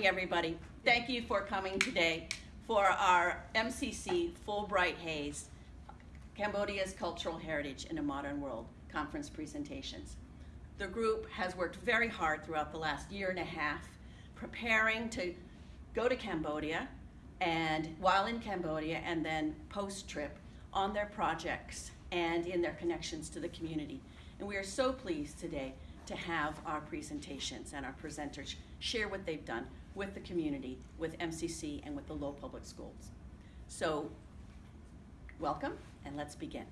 morning, everybody. Thank you for coming today for our MCC Fulbright-Hays, Cambodia's Cultural Heritage in a Modern World conference presentations. The group has worked very hard throughout the last year and a half preparing to go to Cambodia and while in Cambodia and then post-trip on their projects and in their connections to the community. And we are so pleased today to have our presentations and our presenters share what they've done with the community, with MCC, and with the Lowell Public Schools. So, welcome, and let's begin.